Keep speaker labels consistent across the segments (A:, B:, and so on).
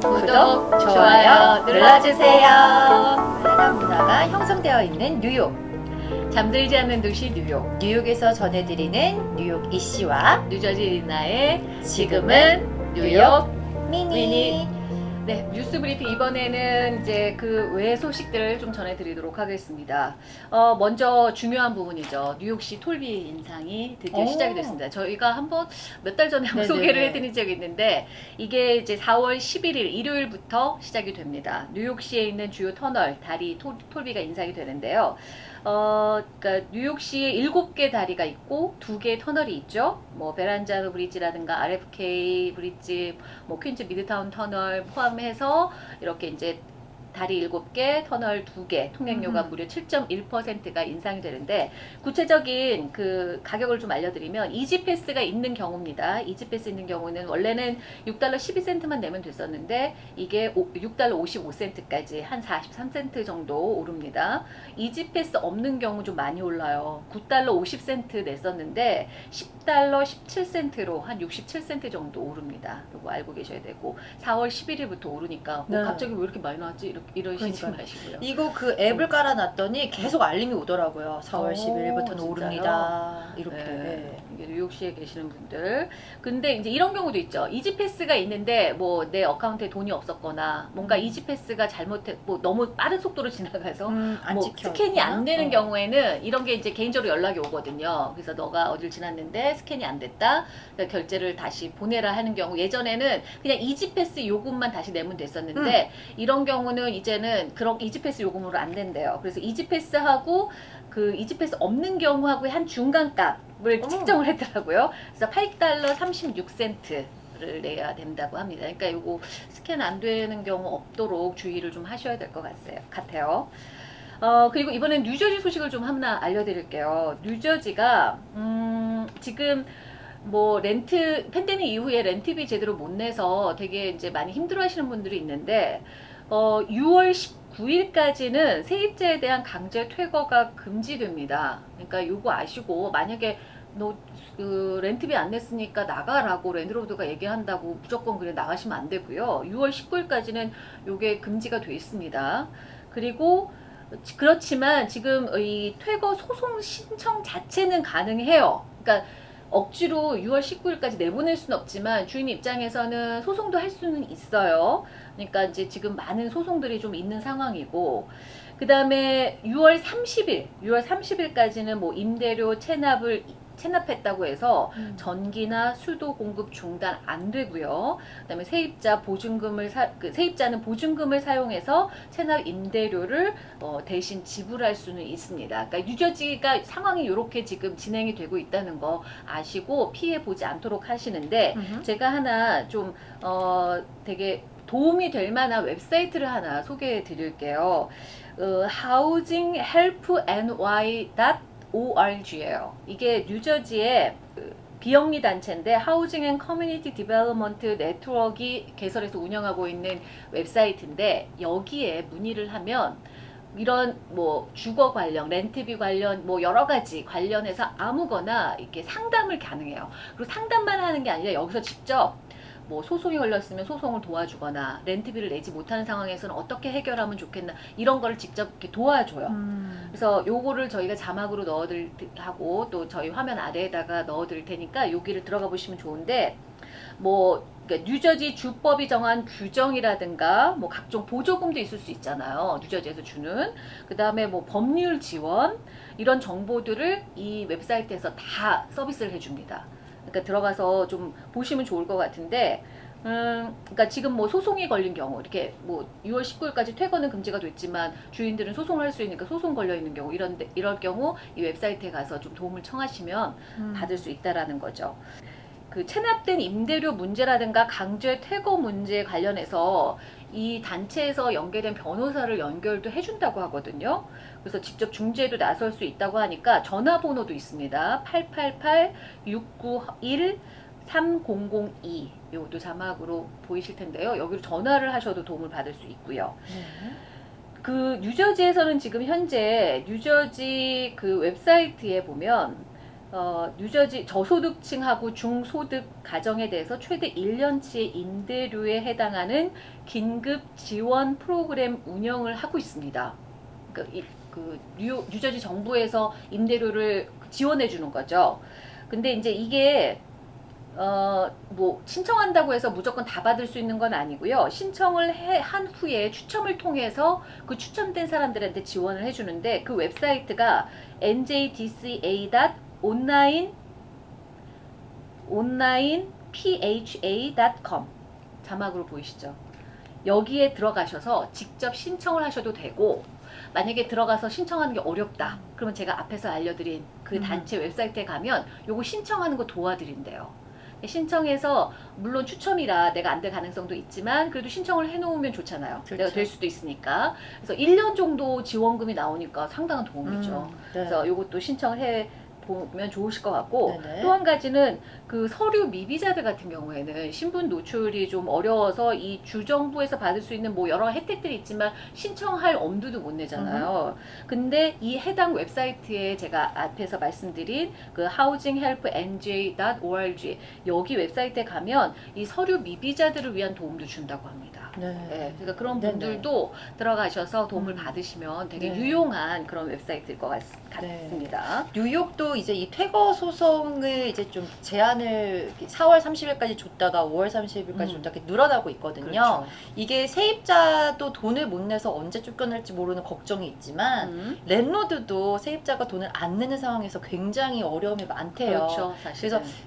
A: 구독, 좋아요 눌러주세요. 다양한 문화가 형성되어 있는 뉴욕. 잠들지 않는 도시 뉴욕. 뉴욕에서 전해드리는 뉴욕 이씨와 뉴저지 리나의 지금은 뉴욕 미니.
B: 미니.
A: 네, 뉴스 브리핑 이번에는 이제 그 외 소식들을 좀 전해드리도록 하겠습니다. 어, 먼저 중요한 부분이죠. 뉴욕시 toll비 인상이 드디어
B: 오.
A: 시작이 됐습니다. 저희가 한번 몇 달 전에 한번
B: 네네네.
A: 소개를 해드린 적이 있는데 이게 이제 4월 11일 일요일부터 시작이 됩니다. 뉴욕시에 있는 주요 터널 다리 toll, toll비가 인상이 되는데요. 어, 그러니까 뉴욕시에 일곱 개 다리가 있고 두 개의 터널이 있죠. 뭐 베란자노 브리지라든가 RFK 브리지, 뭐 퀸즈 미드타운 터널 포함해서 이렇게 이제 다리 7개, 터널 2개, 통행료가
B: 음.
A: 무려 7.1%가 인상이 되는데 구체적인 그 가격을 좀 알려드리면 E-ZPass가 있는 경우입니다. E-ZPass 있는 경우는 원래는 6달러 12센트만 내면 됐었는데 이게 오- 6달러 55센트까지 한 43센트 정도 오릅니다. E-ZPass 없는 경우 좀 많이 올라요. 9달러 50센트 냈었는데 10달러 17센트로 한 67센트 정도 오릅니다. 이거 알고 계셔야 되고 4월 11일부터 오르니까 뭐
B: 네.
A: 갑자기 왜 이렇게 많이 나왔지? 이렇게 이러시지
B: 그러니까요.
A: 마시고요.
B: 이거 그 앱을 깔아놨더니 계속 알림이 오더라고요. 4월
A: 오,
B: 10일부터는
A: 진짜요?
B: 오릅니다. 이렇게.
A: 네. 이게 뉴욕시에 계시는 분들. 근데 이제 이런 경우도 있죠. E-ZPass가 있는데 뭐 내 account에 돈이 없었거나 뭔가 E-ZPass가 잘못해 뭐 너무 빠른 속도로 지나가서
B: 음, 안
A: 뭐. 스캔이 안
B: 있구나.
A: 되는
B: 어.
A: 경우에는 이런 게 이제 개인적으로 연락이 오거든요. 그래서 너가 어딜 지났는데 스캔이 안 됐다. 결제를 다시 보내라 하는 경우 예전에는 그냥 E-ZPass 요금만 다시 내면 됐었는데
B: 음.
A: 이런 경우는 이제는 그런 E-ZPass 요금으로 안 된대요. 그래서 E-ZPass하고 그 이지패스 없는 경우하고의 한 중간값을
B: 어머.
A: 측정을 했더라고요. 그래서 8달러 36센트. 를 내야 된다고 합니다. 그러니까 이거 스캔 안 되는 경우 없도록 주의를 좀 하셔야 될 것 같아요. 어, 그리고 이번엔 뉴저지 소식을 좀 하나 알려드릴게요. 뉴저지가, 음, 지금 뭐 렌트, 팬데믹 이후에 렌트비 제대로 못 내서 되게 이제 많이 힘들어 하시는 분들이 있는데, 어, 6월 19일까지는 세입자에 대한 강제 퇴거가 금지됩니다. 그러니까 요거 아시고, 만약에 너 그 렌트비 안 냈으니까 나가라고 랜드로드가 얘기한다고 무조건 그래 나가시면 안 되고요. 6월 19일까지는 요게 금지가 돼 있습니다. 그리고 그렇지만 지금 이 퇴거 소송 신청 자체는 가능해요. 그러니까 억지로 6월 19일까지 내보낼 수는 없지만 주인 입장에서는 소송도 할 수는 있어요. 그러니까 이제 지금 많은 소송들이 좀 있는 상황이고 그 다음에 6월 30일, 6월 30일까지는 뭐 임대료 체납을 체납했다고 해서
B: 음.
A: 전기나 수도 공급 중단 안 되고요. 그다음에 세입자 보증금을 사, 그 세입자는 보증금을 사용해서 체납 임대료를 어, 대신 지불할 수는 있습니다. 그러니까 뉴저지가 상황이 이렇게 지금 진행이 되고 있다는 거 아시고 피해 보지 않도록 하시는데
B: 음흠.
A: 제가 하나 좀 어, 되게 도움이 될 만한 웹사이트를 하나 소개해 드릴게요. 어, housinghelpnj.org예요. 이게 뉴저지의 그 비영리 단체인데 Housing and Community Development Network가 개설해서 운영하고 있는 웹사이트인데 여기에 문의를 하면 이런 뭐 주거 관련, 렌트비 관련 뭐 여러 가지 관련해서 아무거나 이렇게 상담을 가능해요. 그리고 상담만 하는 게 아니라 여기서 직접 뭐 소송이 걸렸으면 소송을 도와주거나 렌트비를 내지 못하는 상황에서는 어떻게 해결하면 좋겠나 이런 거를 직접 이렇게 도와줘요.
B: 음.
A: 그래서 요거를 저희가 자막으로 넣어드릴 하고 또 저희 화면 아래에다가 넣어드릴 테니까 여기를 들어가 보시면 좋은데 뭐 그러니까 뉴저지 주법이 정한 규정이라든가 뭐 각종 보조금도 있을 수 있잖아요. 뉴저지에서 주는 그 다음에 뭐 법률 지원 이런 정보들을 이 웹사이트에서 다 서비스를 해줍니다. 그러니까 들어가서 좀 보시면 좋을 것 같은데 음, 그러니까 지금 뭐 소송이 걸린 경우 이렇게 뭐 6월 19일까지 퇴거는 금지가 됐지만 주인들은 소송을 할 수 있으니까 소송 걸려 있는 경우 이런 데- 이럴 경우 이 웹사이트에 가서 좀 도움을 청하시면
B: 음.
A: 받을 수 있다라는 거죠. 그 체납된 임대료 문제라든가 강제 퇴거 문제에 관련해서 이 단체에서 연계된 변호사를 연결도 해준다고 하거든요. 그래서 직접 중재도 나설 수 있다고 하니까 전화번호도 있습니다. 888-691 3002 이것도 자막으로 보이실 텐데요. 여기로 전화를 하셔도 도움을 받을 수 있고요.
B: 네.
A: 그 뉴저지에서는 지금 현재 뉴저지 그 웹사이트에 보면 어, 뉴저지 저소득층하고 중소득 가정에 대해서 최대 1년치의 임대료에 해당하는 긴급 지원 프로그램 운영을 하고 있습니다. 그, 이- 그 뉴, 뉴저지 정부에서 임대료를 지원해 주는 거죠. 근데 이제 이게 어, 뭐 신청한다고 해서 무조건 다 받을 수 있는 건 아니고요. 신청을 해, 한 후에 추첨을 통해서 그 추첨된 사람들한테 지원을 해주는데 그 웹사이트가 njdca.online online pha.com 자막으로 보이시죠? 여기에 들어가셔서 직접 신청을 하셔도 되고 만약에 들어가서 신청하는 게 어렵다. 그러면 제가 앞에서 알려드린 그
B: 음.
A: 단체 웹사이트에 가면 요거 신청하는 거 도와드린대요. 신청해서 물론 추첨이라 내가 안 될 가능성도 있지만 그래도 신청을 해놓으면 좋잖아요.
B: 그렇죠.
A: 내가 될 수도 있으니까. 그래서 1년 정도 지원금이 나오니까 상당한 도움이죠.
B: 음, 네.
A: 그래서 요것도 신청을 해 보면 좋으실 것 같고. 또 한 가지는 그 서류 미비자들 같은 경우에는 신분 노출이 좀 어려워서 이 주정부에서 받을 수 있는 뭐 여러 혜택들이 있지만 신청할 엄두도 못 내잖아요. 근데 이 해당 웹사이트에 제가 앞에서 말씀드린 그 housinghelpnj.org 여기 웹사이트에 가면 이 서류 미비자들을 위한 도움도 준다고 합니다.
B: 네.
A: 네, 그러니까 그런
B: 네네.
A: 분들도 들어가셔서 도움을
B: 음.
A: 받으시면 되게
B: 네.
A: 유용한 그런 웹사이트일 것 같,
B: 네.
A: 같습니다.
B: 뉴욕도 이제 이 퇴거 소송을 이제 좀 제한을 4월 30일까지 줬다가 5월 30일까지
A: 음.
B: 줬다 이렇게 늘어나고 있거든요.
A: 그렇죠.
B: 이게 세입자도 돈을 못 내서 언제 쫓겨날지 모르는 걱정이 있지만
A: 음.
B: 랜로드도 세입자가 돈을 안 내는 상황에서 굉장히 어려움이 많대요.
A: 그렇죠.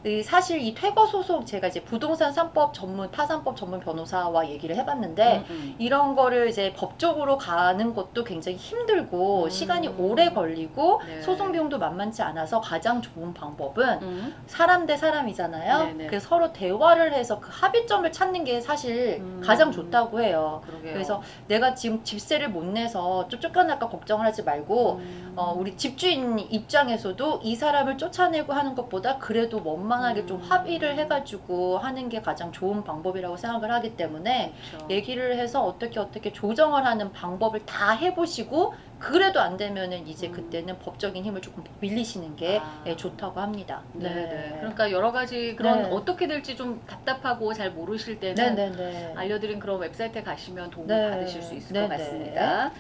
B: 이 사실 이 퇴거 소송 제가 이제 부동산 3법 전문 타산법 전문 변호사와 얘기를 해봤는데
A: 음, 음.
B: 이런 거를 이제 법적으로 가는 것도 굉장히 힘들고
A: 음.
B: 시간이 오래 걸리고
A: 네.
B: 소송 비용도 만만치 않아서 가장 좋은 방법은
A: 음.
B: 사람 대 사람 이잖아요.
A: 네네.
B: 그래서 서로 대화를 해서 그 합의점을 찾는 게 사실
A: 음.
B: 가장 좋다고 해요.
A: 그러게요.
B: 그래서 내가 지금 집세를 못 내서 쫓- 쫓겨날까 걱정을 하지 말고
A: 음.
B: 어, 우리 집주인 입장에서도 이 사람을 쫓아내고 하는 것보다 그래도 원만하게 좀
A: 음.
B: 합의를 해가지고 하는 게 가장 좋은 방법이라고 생각을 하기 때문에
A: 그렇죠.
B: 얘기를 해서 어떻게 어떻게 조정을 하는 방법을 다 해보시고 그래도 안 되면은 이제
A: 음.
B: 그때는 법적인 힘을 조금 빌리시는 게
A: 아.
B: 예, 좋다고 합니다.
A: 네 네. 그러니까 여러 가지 그런
B: 네.
A: 어떻게 될지 좀 답답하고 잘 모르실 때는
B: 네네네.
A: 알려드린 그런 웹사이트에 가시면 도움을
B: 네.
A: 받으실 수 있을
B: 네네.
A: 것 같습니다.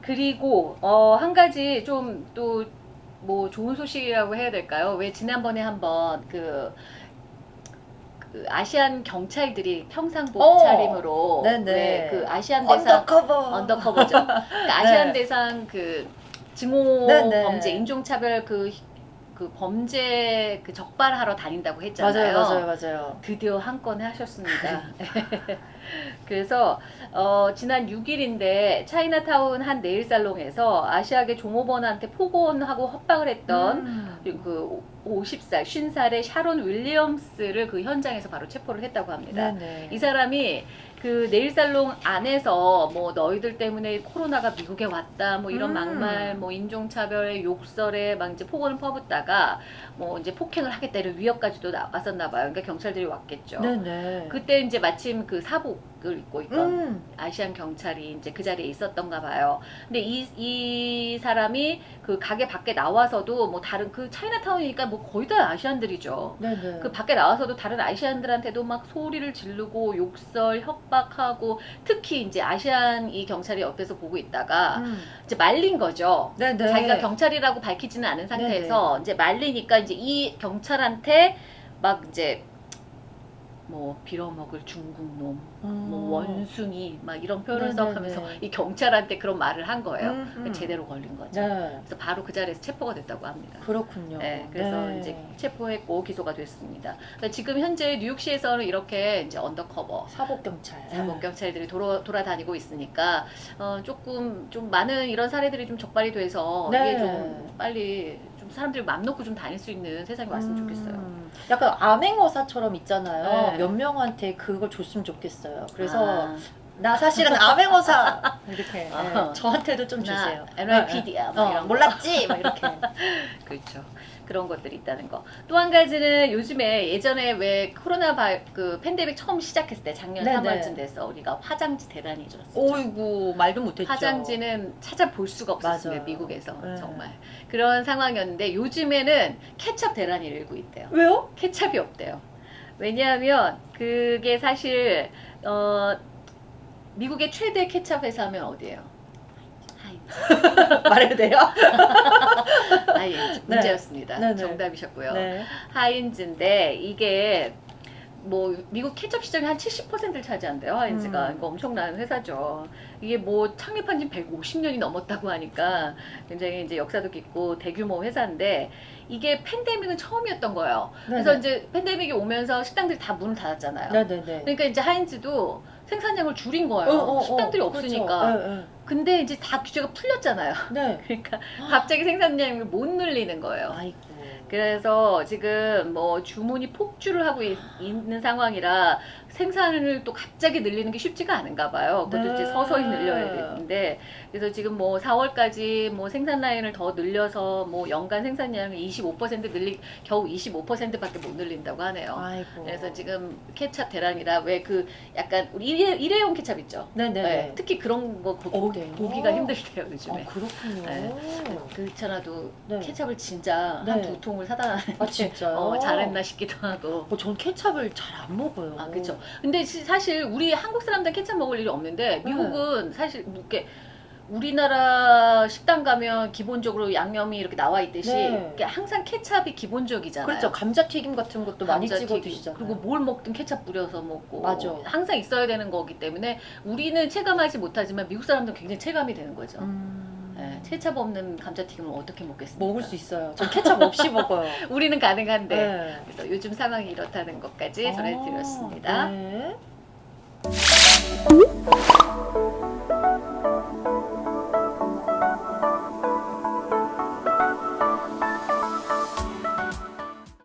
A: 그리고 어, 한 가지 좀또 뭐 좋은 소식이라고 해야 될까요? 왜 지난번에 한번 그, 그 Asian 경찰들이 평상복
B: 어.
A: 차림으로
B: 네네.
A: 왜 그 Asian 대상 undercover. Undercover죠. 그 Asian
B: 네.
A: 대상 그 증오
B: 네네.
A: 범죄, 인종차별 그, 그 범죄 그 적발하러 다닌다고 했잖아요.
B: 맞아요, 맞아요, 맞아요.
A: 드디어 한건 하셨습니다. 그래서 어, 지난 6일인데 차이나타운 한 네일 살롱에서 아시아계 종업원한테 폭언하고 협박을 했던
B: 음.
A: 그 50살, 50살의 샤론 윌리엄스를 그 현장에서 바로 체포를 했다고 합니다.
B: 네네.
A: 이 사람이 그 네일살롱 안에서 뭐 너희들 때문에 코로나가 미국에 왔다 뭐 이런
B: 음.
A: 막말 뭐 인종차별에 욕설에 막 이제 폭언을 퍼붓다가 뭐 이제 폭행을 하겠다 이런 위협까지도 나 왔었나 봐요. 그러니까 경찰들이 왔겠죠.
B: 네네.
A: 그때 이제 마침 그 사복을 입고 있던
B: 음.
A: 아시안 경찰이 이제 그 자리에 있었던가 봐요. 근데 이, 이 사람이 그 가게 밖에 나와서도 뭐 다른 그 차이나타운이니까 뭐 거의 다 아시안들이죠.
B: 네네.
A: 그 밖에 나와서도 다른 아시안들한테도 막 소리를 지르고 욕설, 협 박하고 특히 이제 아시안 이 경찰이 옆에서 보고 있다가
B: 음.
A: 이제 말린 거죠.
B: 네네.
A: 자기가 경찰이라고 밝히지는 않은 상태에서 이제 말리니까 이제 이 경찰한테 막 이제 뭐 빌어먹을 중국놈, 뭐 원숭이 막 이런 표현을
B: 음.
A: 써가면서 이 경찰한테 그런 말을 한 거예요.
B: 음, 음.
A: 제대로 걸린 거죠.
B: 네.
A: 그래서 바로 그 자리에서 체포가 됐다고 합니다.
B: 그렇군요.
A: 네, 그래서
B: 네.
A: 이제 체포했고 기소가 됐습니다. 그러니까 지금 현재 뉴욕시에서는 이렇게 이제 undercover
B: 사복 경찰.
A: 사복 경찰들이 돌아, 돌아다니고 있으니까 어, 조금 좀 많은 이런 사례들이 좀 적발이 돼서
B: 네.
A: 이게 좀 빨리 좀 사람들이 맘 놓고 좀 다닐 수 있는 세상이 왔으면 좋겠어요.
B: 음, 약간 암행어사처럼 있잖아요.
A: 네.
B: 몇 명한테 그걸 줬으면 좋겠어요. 그래서
A: 아,
B: 나 사실은 암행어사 이렇게 네,
A: 어.
B: 저한테도
A: 좀나
B: 주세요.
A: NYPD야 뭐
B: 어,
A: 이런 거.
B: 몰랐지? 막 이렇게.
A: 그렇죠. 그런 것들이 있다는 거. 또 한 가지는 요즘에 예전에 왜 코로나 바, 그 팬데믹 처음 시작했을 때 작년
B: 네네.
A: 3월쯤 돼서 우리가 화장지 대란이 줬었죠.
B: 오이구 말도 못했죠.
A: 화장지는 찾아볼 수가 없었습니다.
B: 맞아요.
A: 미국에서
B: 네.
A: 정말 그런 상황이었는데 요즘에는 케첩 대란이 일고 있대요.
B: 왜요?
A: 케찹이 없대요. 왜냐하면 그게 사실 어, 미국의 최대 케찹 회사 하면 어디예요? 하인즈.
B: 말해도 돼요?
A: 하인즈
B: 네.
A: 문제였습니다.
B: 네, 네.
A: 정답이셨고요.
B: 네.
A: 하인즈인데 이게 뭐 미국 케첩 시장의 한 70%를 차지한대요 하인즈가
B: 음.
A: 이거 엄청난 회사죠 이게 뭐 창립한 지 150년이 넘었다고 하니까 굉장히 이제 역사도 깊고 대규모 회사인데 이게 팬데믹은 처음이었던 거예요 그래서 이제 팬데믹이 오면서 식당들이 다 문을 닫았잖아요
B: 네네네.
A: 그러니까 이제 하인즈도 생산량을 줄인 거예요
B: 어, 어, 어.
A: 식당들이 없으니까
B: 그렇죠. 네,
A: 근데 이제 다 규제가 풀렸잖아요
B: 네.
A: 그러니까 갑자기 생산량을 못 늘리는 거예요
B: 아이고.
A: 그래서 지금 뭐 주문이 폭주를 하고 있, 는 상황이라 생산을 또 갑자기 늘리는 게 쉽지가 않은가 봐요. 그것도
B: 네.
A: 이제 서서히 늘려야 되는데 그래서 지금 뭐 4월까지 뭐 생산 라인을 더 늘려서 뭐 연간 생산량을 25% 늘리 겨우 25%밖에 못 늘린다고 하네요.
B: 아이고.
A: 그래서 지금 케찹 대란이라 왜 그 약간 우리 일회, 일회용 케찹 있죠.
B: 네네.
A: 네, 특히 그런 거 보,
B: 어,
A: 보기가 힘들대요 요즘에.
B: 아 그렇군요.
A: 네. 그렇잖아도
B: 네.
A: 케찹을 진짜
B: 네.
A: 한두 통을 사다
B: 아 진짜요?
A: 어, 잘했나 싶기도 하고.
B: 어, 전 케찹을 잘 안 먹어요.
A: 아, 그 쵸. 근데 시- 사실 우리 한국 사람들 케찹 먹을 일이 없는데 미국은 사실 뭐 이렇게 우리나라 식당 가면 기본적으로 양념이 이렇게 나와 있듯이
B: 네.
A: 항상 케찹이 기본적이잖아요.
B: 그렇죠. 감자튀김 같은 것도 많이 찍어. 드시잖아요.
A: 그리고 뭘 먹든 케찹 뿌려서 먹고
B: 맞아.
A: 항상 있어야 되는 거기 때문에 우리는 체감하지 못하지만 미국 사람들은 굉장히 체감이 되는 거죠.
B: 음...
A: 네, 케찹 없는 감자튀김을 어떻게 먹겠습니까?
B: 먹을 수 있어요. 전 케찹 없이 먹어요.
A: 우리는 가능한데
B: 네.
A: 그래서 요즘 상황이 이렇다는 것까지 전해드렸습니다.
B: 아, 네.